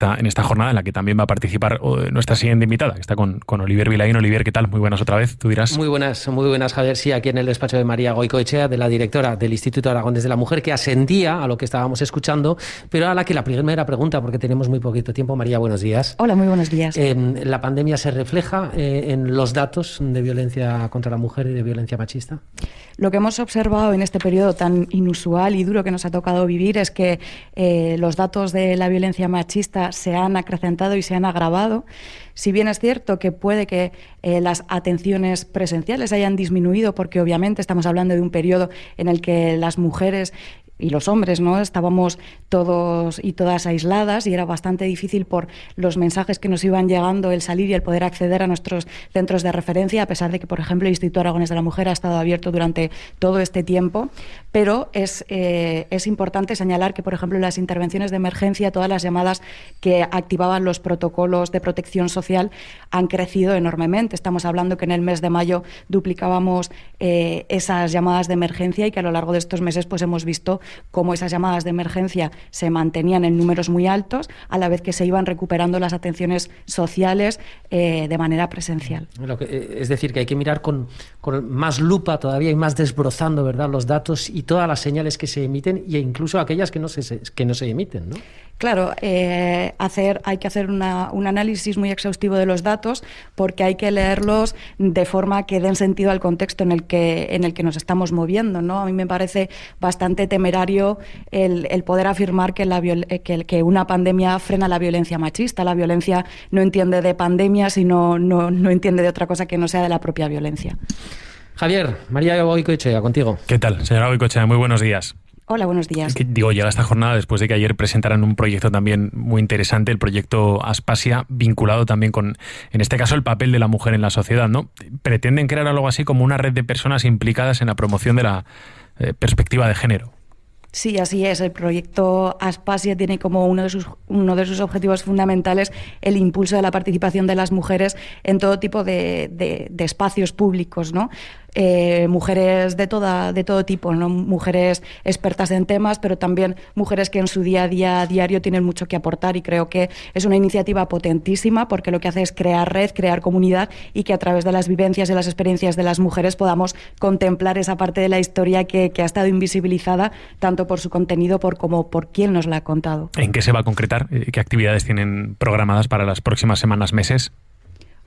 en esta jornada en la que también va a participar nuestra siguiente invitada, que está con, con Olivier Vilaín. Olivier, ¿qué tal? Muy buenas otra vez, tú dirás. Muy buenas, muy buenas, Javier. Sí, aquí en el despacho de María Goicoechea, de la directora del Instituto Aragón desde la Mujer, que asentía a lo que estábamos escuchando, pero a la que la primera pregunta, porque tenemos muy poquito tiempo. María, buenos días. Hola, muy buenos días. ¿La pandemia se refleja eh, en los datos de violencia contra la mujer y de violencia machista? Lo que hemos observado en este periodo tan inusual y duro que nos ha tocado vivir es que eh, los datos de la violencia machista se han acrecentado y se han agravado. Si bien es cierto que puede que eh, las atenciones presenciales hayan disminuido, porque obviamente estamos hablando de un periodo en el que las mujeres y los hombres, ¿no? Estábamos todos y todas aisladas y era bastante difícil por los mensajes que nos iban llegando el salir y el poder acceder a nuestros centros de referencia, a pesar de que, por ejemplo, el Instituto Aragones de la Mujer ha estado abierto durante todo este tiempo. Pero es, eh, es importante señalar que, por ejemplo, las intervenciones de emergencia, todas las llamadas que activaban los protocolos de protección social han crecido enormemente. Estamos hablando que en el mes de mayo duplicábamos eh, esas llamadas de emergencia y que a lo largo de estos meses pues hemos visto cómo esas llamadas de emergencia se mantenían en números muy altos, a la vez que se iban recuperando las atenciones sociales eh, de manera presencial. Eh, es decir, que hay que mirar con, más lupa todavía y más desbrozando ¿verdad? los datos y todas las señales que se emiten e incluso aquellas que no se, que no se emiten. ¿no? Claro, eh, hacer, hay que hacer un análisis muy exhaustivo de los datos porque hay que leerlos de forma que den sentido al contexto en el que, en el que nos estamos moviendo. ¿no? A mí me parece bastante temerario el, poder afirmar que, la, eh, que, una pandemia frena la violencia machista. La violencia no entiende de pandemia, sino no, no entiende de otra cosa que no sea de la propia violencia. Javier, María Boicoechea, contigo. ¿Qué tal, señora Boicoechea? Muy buenos días. Hola, buenos días. digo, llega esta jornada después de que ayer presentaran un proyecto también muy interesante, el proyecto Aspasia, vinculado también con, en este caso, el papel de la mujer en la sociedad, ¿no? Pretenden crear algo así como una red de personas implicadas en la promoción de la eh, perspectiva de género. Sí, así es. El proyecto Aspasia tiene como uno de, sus, uno de sus objetivos fundamentales el impulso de la participación de las mujeres en todo tipo de, de espacios públicos, ¿no? Eh, mujeres de, toda, de todo tipo, ¿no? mujeres expertas en temas, pero también mujeres que en su día a día diario tienen mucho que aportar y creo que es una iniciativa potentísima porque lo que hace es crear red, crear comunidad y que a través de las vivencias y las experiencias de las mujeres podamos contemplar esa parte de la historia que, ha estado invisibilizada tanto por su contenido por, como por quién nos la ha contado. ¿En qué se va a concretar? ¿Qué actividades tienen programadas para las próximas semanas, meses?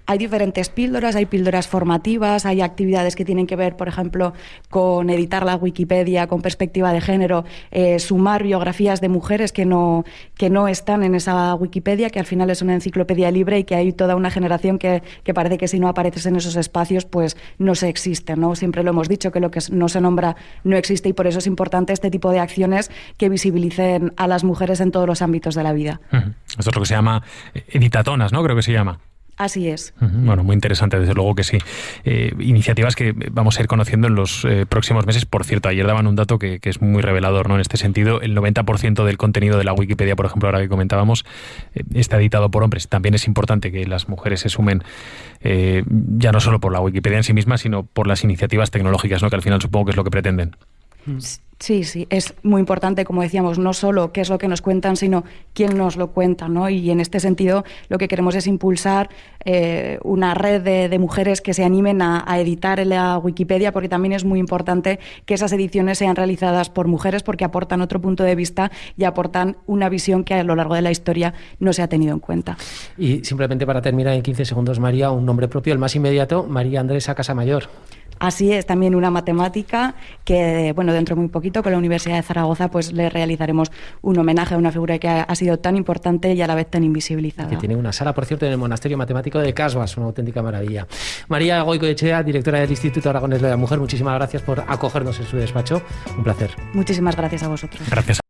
Hay diferentes píldoras, hay píldoras formativas, hay actividades que tienen que ver, por ejemplo, con editar la Wikipedia con perspectiva de género, eh, sumar biografías de mujeres que no, que no están en esa Wikipedia, que al final es una enciclopedia libre y que hay toda una generación que, que parece que si no apareces en esos espacios, pues no se existe. ¿no? Siempre lo hemos dicho, que lo que no se nombra no existe y por eso es importante este tipo de acciones que visibilicen a las mujeres en todos los ámbitos de la vida. Esto es lo que se llama eh, editatonas, ¿no? Creo que se llama. Así es. Bueno, muy interesante, desde luego que sí. Eh, iniciativas que vamos a ir conociendo en los eh, próximos meses. Por cierto, ayer daban un dato que, es muy revelador ¿no? en este sentido. El 90% del contenido de la Wikipedia, por ejemplo, ahora que comentábamos, eh, está editado por hombres. También es importante que las mujeres se sumen, ya no solo por la Wikipedia en sí misma, sino por las iniciativas tecnológicas, ¿no? que al final supongo que es lo que pretenden. Sí, sí, es muy importante, como decíamos, no solo qué es lo que nos cuentan, sino quién nos lo cuenta, ¿no? Y en este sentido, lo que queremos es impulsar eh, una red de, mujeres que se animen a, editar en la Wikipedia, porque también es muy importante que esas ediciones sean realizadas por mujeres, porque aportan otro punto de vista y aportan una visión que a lo largo de la historia no se ha tenido en cuenta. Y simplemente para terminar en 15 segundos, María, un nombre propio, el más inmediato, María Andresa Casamayor. Así es, también una matemática que, bueno, dentro de muy poquito con la Universidad de Zaragoza pues le realizaremos un homenaje a una figura que ha, sido tan importante y a la vez tan invisibilizada. Que tiene una sala, por cierto, en el Monasterio Matemático de Casbas, una auténtica maravilla. María Goico Echea, directora del Instituto Aragones de la Mujer, muchísimas gracias por acogernos en su despacho. Un placer. Muchísimas gracias a vosotros. Gracias.